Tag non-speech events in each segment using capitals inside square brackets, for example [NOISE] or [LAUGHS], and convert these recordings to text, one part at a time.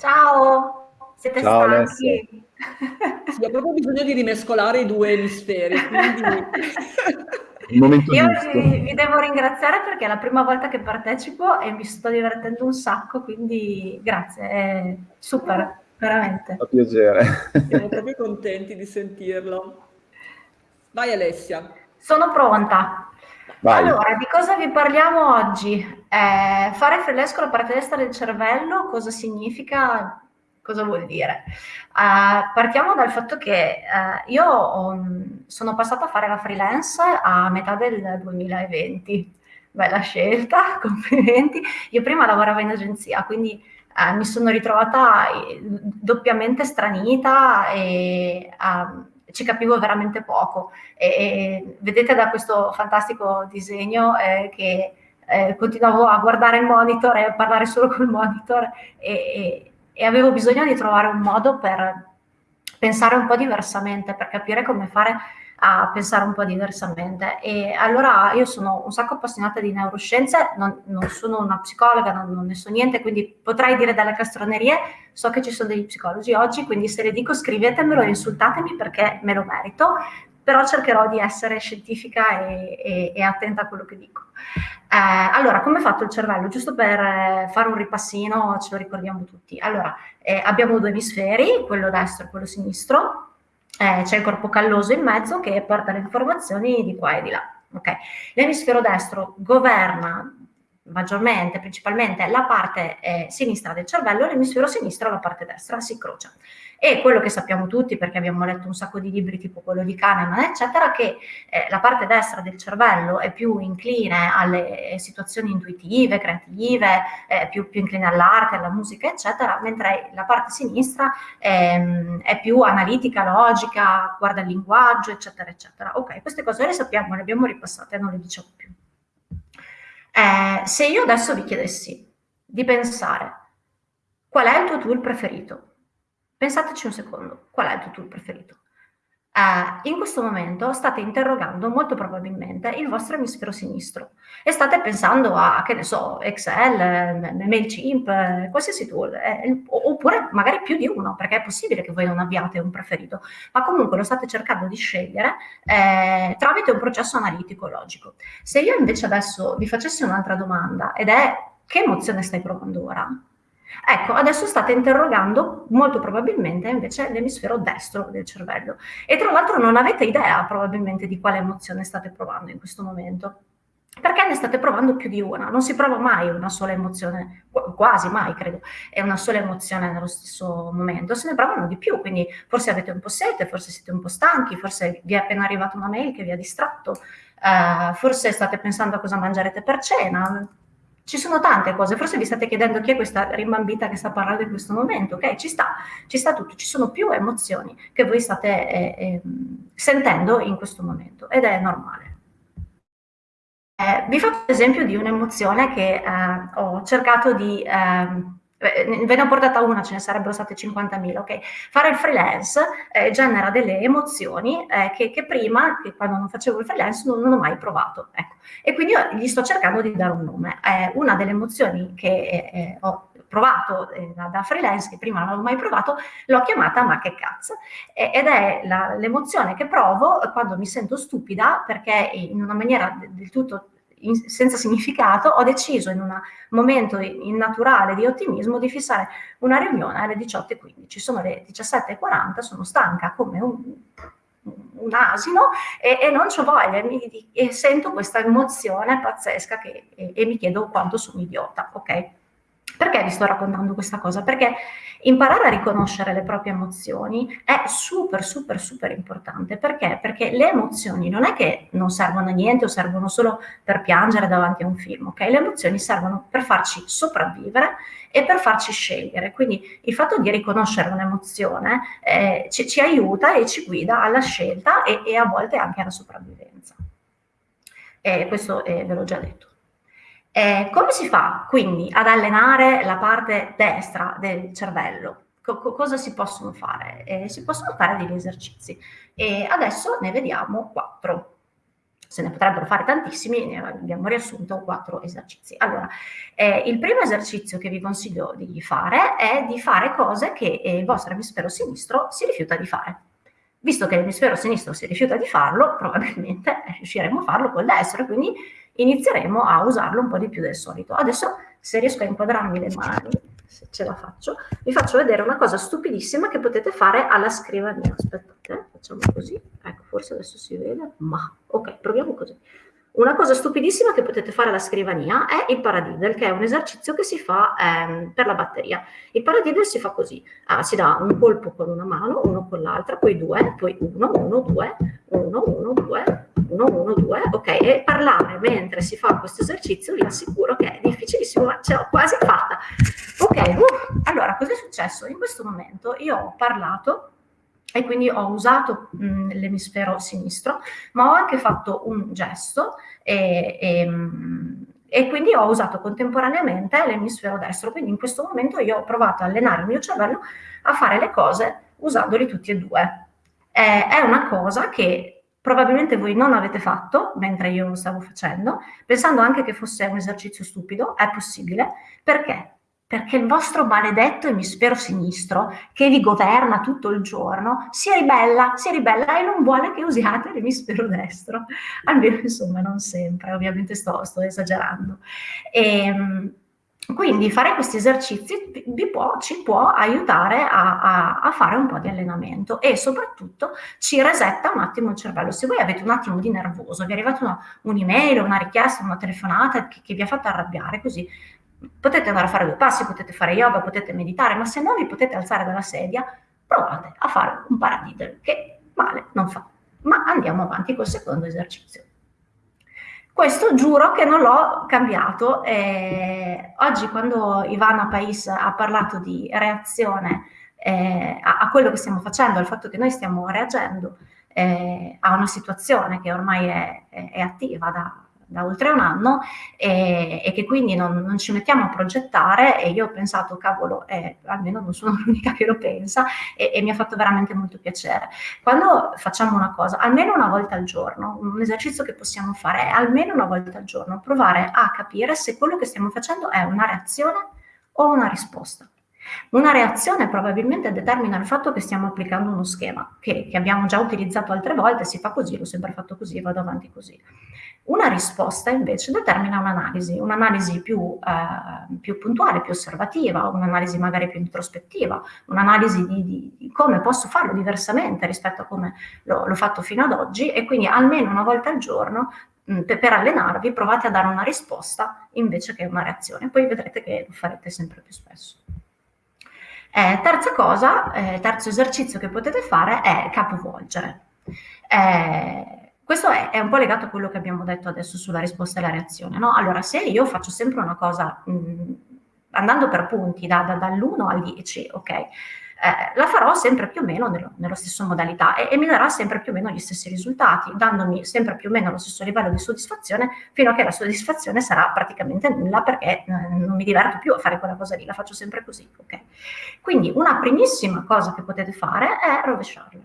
Ciao, siete Ciao stanchi? Sì, [LAUGHS] ho proprio bisogno di rimescolare i due emisferi, quindi... [LAUGHS] Il momento Io vi, vi devo ringraziare perché è la prima volta che partecipo e mi sto divertendo un sacco, quindi grazie, è super, veramente. Fa piacere. Siamo [LAUGHS] proprio contenti di sentirlo. Vai Alessia. Sono pronta. Vai. Allora, di cosa vi parliamo oggi? Eh, fare freelance con la parte destra del cervello, cosa significa? Cosa vuol dire? Uh, partiamo dal fatto che uh, io um, sono passata a fare la freelance a metà del 2020. Bella scelta, [LAUGHS] complimenti. Io prima lavoravo in agenzia, quindi uh, mi sono ritrovata doppiamente stranita e ci capivo veramente poco. E, e vedete da questo fantastico disegno eh, che eh, continuavo a guardare il monitor e a parlare solo col monitor e, e, e avevo bisogno di trovare un modo per pensare un po' diversamente, per capire come fare a pensare un po' diversamente. E allora io sono un sacco appassionata di neuroscienze, non, non sono una psicologa, non, non, ne so niente, quindi potrei dire delle castronerie, so che ci sono degli psicologi oggi, quindi se le dico scrivetemelo insultatemi perché me lo merito, però cercherò di essere scientifica e, e, e attenta a quello che dico. Eh, allora, come è fatto il cervello? Giusto per eh, fare un ripassino, ce lo ricordiamo tutti. Allora, eh, abbiamo due emisferi, quello destro e quello sinistro, eh, c'è il corpo calloso in mezzo che porta le informazioni di qua e di là. Okay. L'emisfero destro governa maggiormente, principalmente la parte eh, sinistra del cervello, l'emisfero sinistro la parte destra, si incrocia. E quello che sappiamo tutti, perché abbiamo letto un sacco di libri tipo quello di Kahneman, eccetera, che eh, la parte destra del cervello è più incline alle situazioni intuitive, creative, eh, più, più, incline all'arte, alla musica, eccetera, mentre la parte sinistra ehm, è più analitica, logica, guarda il linguaggio, eccetera, eccetera. Ok, queste cose le sappiamo, le abbiamo ripassate, non le diciamo più. Eh, se io adesso vi chiedessi di pensare qual è il tuo tool preferito, Pensateci un secondo, qual è il tuo tool preferito? Uh, in questo momento state interrogando molto probabilmente il vostro emisfero sinistro e state pensando a, che ne so, Excel, MailChimp, qualsiasi tool, eh, oppure magari più di uno, perché è possibile che voi non abbiate un preferito, ma comunque lo state cercando di scegliere eh, tramite un processo analitico logico. Se io invece adesso vi facessi un'altra domanda ed è che emozione stai provando ora? Ecco, adesso state interrogando molto probabilmente invece l'emisfero destro del cervello e tra l'altro non avete idea probabilmente di quale emozione state provando in questo momento. Perché ne state provando più di una? Non si prova mai una sola emozione, quasi mai credo, è una sola emozione nello stesso momento, se ne provano di più, quindi forse avete un po' sete, forse siete un po' stanchi, forse vi è appena arrivata una mail che vi ha distratto, uh, forse state pensando a cosa mangerete per cena, ci sono tante cose, forse vi state chiedendo chi è questa rimbambita che sta parlando in questo momento, ok? Ci sta, ci sta tutto, ci sono più emozioni che voi state eh, eh, sentendo in questo momento ed è normale. Eh, vi faccio l'esempio di un'emozione che eh, ho cercato di ehm, eh, ve ne ho portata una, ce ne sarebbero state 50.000, ok? Fare il freelance eh, genera delle emozioni eh, che, che, prima, che quando non facevo il freelance, non, non ho mai provato, ecco. E quindi io gli sto cercando di dare un nome. una delle emozioni che eh, ho provato eh, da, da, freelance, che prima non avevo mai provato, l'ho chiamata ma che cazzo, ed è l'emozione che provo quando mi sento stupida perché in una maniera del tutto in, senza significato, ho deciso in un momento innaturale di ottimismo di fissare una riunione alle 18.15. Sono le 17.40, sono stanca come un, un asino e, e non ho voglia mi, e sento questa emozione pazzesca che, e, e mi chiedo quanto sono idiota, ok? Perché vi sto raccontando questa cosa? Perché imparare a riconoscere le proprie emozioni è super, super, super importante. Perché? Perché le emozioni non è che non servono a niente o servono solo per piangere davanti a un film, ok? Le emozioni servono per farci sopravvivere e per farci scegliere. Quindi il fatto di riconoscere un'emozione eh, ci, ci, aiuta e ci guida alla scelta e, e a volte anche alla sopravvivenza. E questo eh, ve l'ho già detto. Eh, come si fa quindi ad allenare la parte destra del cervello? Co cosa si possono fare? Eh, si possono fare degli esercizi e adesso ne vediamo quattro. se ne potrebbero fare tantissimi, ne abbiamo riassunto quattro esercizi. Allora, eh, il primo esercizio che vi consiglio di fare è di fare cose che eh, il vostro emisfero sinistro si rifiuta di fare. Visto che l'emisfero sinistro si rifiuta di farlo, probabilmente riusciremo a farlo col destro, quindi inizieremo a usarlo un po' di più del solito. Adesso, se riesco a inquadrarmi le mani, se ce la faccio, vi faccio vedere una cosa stupidissima che potete fare alla scrivania. Aspettate, facciamo così. Ecco, forse adesso si vede, ma ok, proviamo così. Una cosa stupidissima che potete fare alla scrivania è il paradiddle, che è un esercizio che si fa ehm, per la batteria. Il paradiddle si fa così, ah, si dà un colpo con una mano, uno con l'altra, poi due, poi uno, uno, due, uno, uno, due, 1, 1, 2, ok, e parlare mentre si fa questo esercizio vi assicuro che è difficilissimo, ma ce l'ho quasi fatta. Ok, uh, allora cosa è successo? In questo momento io ho parlato e quindi ho usato mh, l'emisfero sinistro, ma ho anche fatto un gesto e, e, e, quindi ho usato contemporaneamente l'emisfero destro. Quindi in questo momento io ho provato a allenare il mio cervello a fare le cose usandoli tutti e due. Eh, è una cosa che probabilmente voi non avete fatto mentre io lo stavo facendo, pensando anche che fosse un esercizio stupido, è possibile, perché? Perché il vostro maledetto emisfero sinistro, che vi governa tutto il giorno, si ribella, si ribella e non vuole che usiate l'emisfero destro. Almeno, insomma, non sempre, ovviamente sto, sto esagerando. E, ehm, quindi fare questi esercizi può, ci può aiutare a, a, a, fare un po' di allenamento e soprattutto ci resetta un attimo il cervello. Se voi avete un attimo di nervoso, vi è arrivata un'email, una richiesta, una telefonata che, che vi ha fatto arrabbiare, così potete andare a fare due passi, potete fare yoga, potete meditare, ma se non vi potete alzare dalla sedia, provate a fare un paradiddle, che male non fa. Ma andiamo avanti col secondo esercizio. Questo giuro che non l'ho cambiato. Eh, oggi quando Ivana Pais ha parlato di reazione eh, a, a, quello che stiamo facendo, al fatto che noi stiamo reagendo eh, a una situazione che ormai è, è, è attiva da, da oltre un anno e, e che quindi non, non, ci mettiamo a progettare e io ho pensato, cavolo, eh, almeno non sono [LAUGHS] l'unica che lo pensa e, e, mi ha fatto veramente molto piacere. Quando facciamo una cosa, almeno una volta al giorno, un esercizio che possiamo fare è almeno una volta al giorno, provare a capire se quello che stiamo facendo è una reazione o una risposta. Una reazione probabilmente determina il fatto che stiamo applicando uno schema che, che, abbiamo già utilizzato altre volte, si fa così, l'ho sempre fatto così, vado avanti così. Una risposta invece determina un'analisi, un'analisi più, eh, più, puntuale, più osservativa, un'analisi magari più introspettiva, un'analisi di, di, come posso farlo diversamente rispetto a come l'ho, fatto fino ad oggi e quindi almeno una volta al giorno per allenarvi provate a dare una risposta invece che una reazione, poi vedrete che lo farete sempre più spesso. Eh, terza cosa, eh, terzo esercizio che potete fare è capovolgere. Eh, questo è, è, un po' legato a quello che abbiamo detto adesso sulla risposta e la reazione. No? Allora, se io faccio sempre una cosa mh, andando per punti, da, da, dall'1 al 10, ok? Eh, la farò sempre più o meno nello, nello stesso modalità e, e, mi darà sempre più o meno gli stessi risultati, dandomi sempre più o meno lo stesso livello di soddisfazione, fino a che la soddisfazione sarà praticamente nulla perché eh, non mi diverto più a fare quella cosa lì, la faccio sempre così. Okay? Quindi una primissima cosa che potete fare è rovesciarla.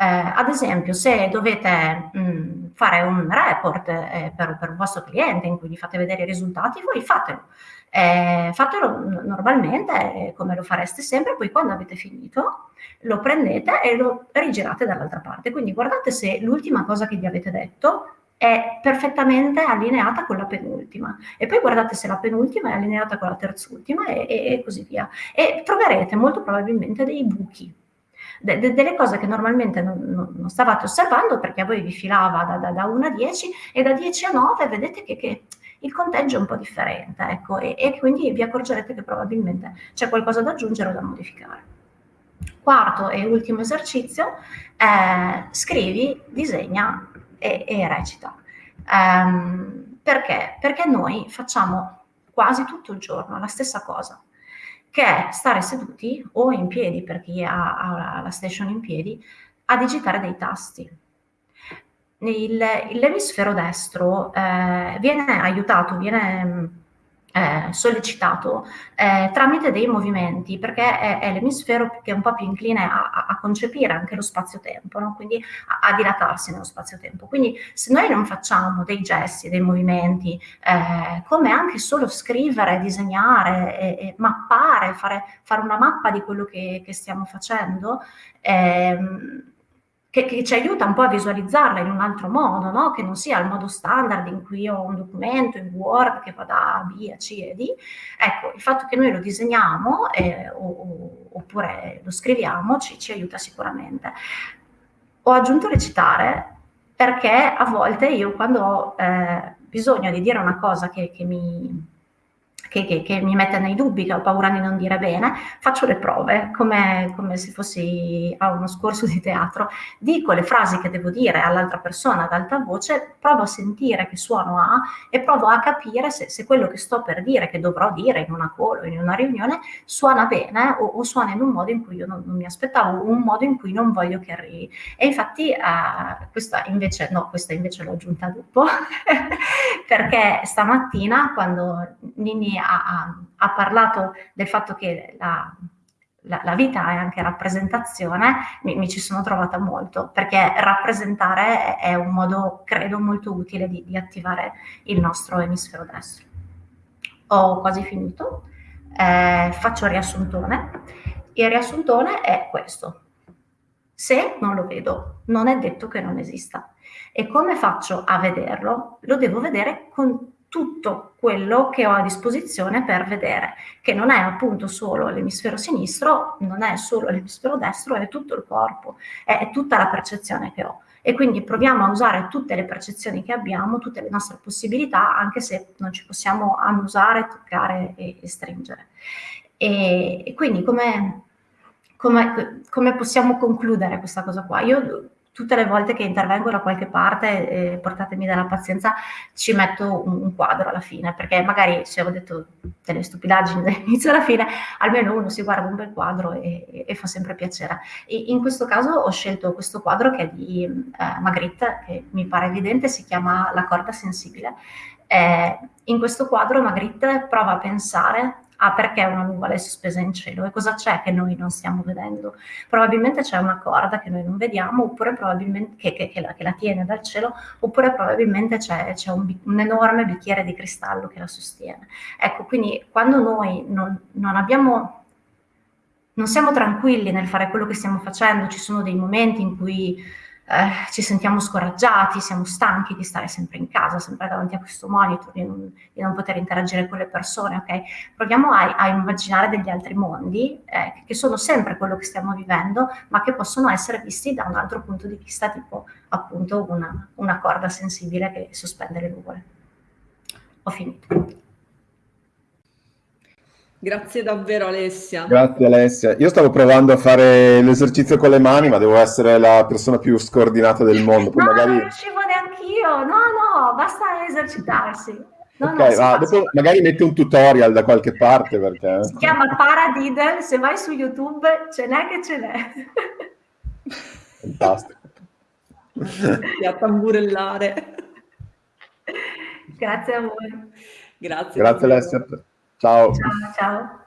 Eh, ad esempio, se dovete mh, fare un report eh, per, per, un vostro cliente in cui gli fate vedere i risultati, voi fatelo. Eh, fatelo normalmente come lo fareste sempre, poi quando avete finito lo prendete e lo rigirate dall'altra parte. Quindi guardate se l'ultima cosa che vi avete detto è perfettamente allineata con la penultima e poi guardate se la penultima è allineata con la terzultima e, e, e così via. E troverete molto probabilmente dei buchi de, de, delle cose che normalmente non, non, non, stavate osservando perché a voi vi filava da, da, da 1 a 10 e da 10 a 9 vedete che, che il conteggio è un po' differente, ecco, e, e quindi vi accorgerete che probabilmente c'è qualcosa da aggiungere o da modificare. Quarto e ultimo esercizio, eh, scrivi, disegna e, e recita. Um, perché? Perché noi facciamo quasi tutto il giorno la stessa cosa che è stare seduti o in piedi per chi ha, ha la station in piedi a digitare dei tasti. L'emisfero destro eh, viene aiutato, viene eh, sollecitato eh, tramite dei movimenti, perché è, è, l'emisfero che è un po' più incline a, a concepire anche lo spazio-tempo, no? quindi a, a, dilatarsi nello spazio-tempo. Quindi se noi non facciamo dei gesti, dei movimenti, eh, come anche solo scrivere, disegnare, e, e mappare, fare, fare, una mappa di quello che, che stiamo facendo, ehm, che, che, ci aiuta un po' a visualizzarla in un altro modo, no? che non sia il modo standard in cui ho un documento in Word che va da B a C e D. Ecco, il fatto che noi lo disegniamo eh, o, oppure lo scriviamo ci, ci, aiuta sicuramente. Ho aggiunto recitare perché a volte io quando ho eh, bisogno di dire una cosa che, che mi che, che, che, mi mette nei dubbi, che ho paura di non dire bene, faccio le prove, come, come se fossi a uno scorso di teatro, dico le frasi che devo dire all'altra persona ad alta voce, provo a sentire che suono ha e provo a capire se, se quello che sto per dire, che dovrò dire in una call o in una riunione, suona bene o, o suona in un modo in cui io non, non, mi aspettavo, un modo in cui non voglio che arrivi. E infatti eh, questa invece, no, questa invece l'ho aggiunta dopo, [LAUGHS] perché stamattina quando Nini ha, ha, parlato del fatto che la, la, la, vita è anche rappresentazione, mi, mi, ci sono trovata molto, perché rappresentare è, è un modo, credo, molto utile di, di, attivare il nostro emisfero destro. Ho quasi finito, eh, faccio il riassuntone. Il riassuntone è questo. Se non lo vedo, non è detto che non esista. E come faccio a vederlo? Lo devo vedere con tutto quello che ho a disposizione per vedere, che non è appunto solo l'emisfero sinistro, non è solo l'emisfero destro, è tutto il corpo, è, tutta la percezione che ho. E quindi proviamo a usare tutte le percezioni che abbiamo, tutte le nostre possibilità, anche se non ci possiamo annusare, toccare e, e stringere. E, e quindi come, come, come possiamo concludere questa cosa qua? Io tutte le volte che intervengo da qualche parte, eh, portatemi della pazienza, ci metto un, un, quadro alla fine, perché magari se ho detto delle stupidaggini [LAUGHS] dall'inizio alla fine, almeno uno si guarda un bel quadro e, e, e fa sempre piacere. E in questo caso ho scelto questo quadro che è di eh, Magritte, che mi pare evidente, si chiama La corda sensibile. Eh, in questo quadro Magritte prova a pensare ah perché una nuvola è sospesa in cielo e cosa c'è che noi non stiamo vedendo? Probabilmente c'è una corda che noi non vediamo oppure probabilmente che, che, che, la, che la, tiene dal cielo oppure probabilmente c'è, un, un, enorme bicchiere di cristallo che la sostiene. Ecco, quindi quando noi non, non abbiamo non siamo tranquilli nel fare quello che stiamo facendo, ci sono dei momenti in cui eh, ci sentiamo scoraggiati, siamo stanchi di stare sempre in casa, sempre davanti a questo monitor, di non, di non poter interagire con le persone, ok? Proviamo a, a immaginare degli altri mondi eh, che sono sempre quello che stiamo vivendo, ma che possono essere visti da un altro punto di vista, tipo appunto una, una corda sensibile che sospende le nuvole. Ho finito. Grazie davvero Alessia. Grazie Alessia. Io stavo provando a fare l'esercizio con le mani, ma devo essere la persona più scordinata del mondo. Poi no, magari... non riuscivo neanche io. No, no, basta esercitarsi. No, ok, no, dopo magari metti un tutorial da qualche parte perché... Si chiama Paradiddle, se vai su YouTube ce n'è che ce n'è. Fantastico. A tamburellare. Grazie a voi. Grazie. Grazie Alessia. Ciao. Ciao, ciao.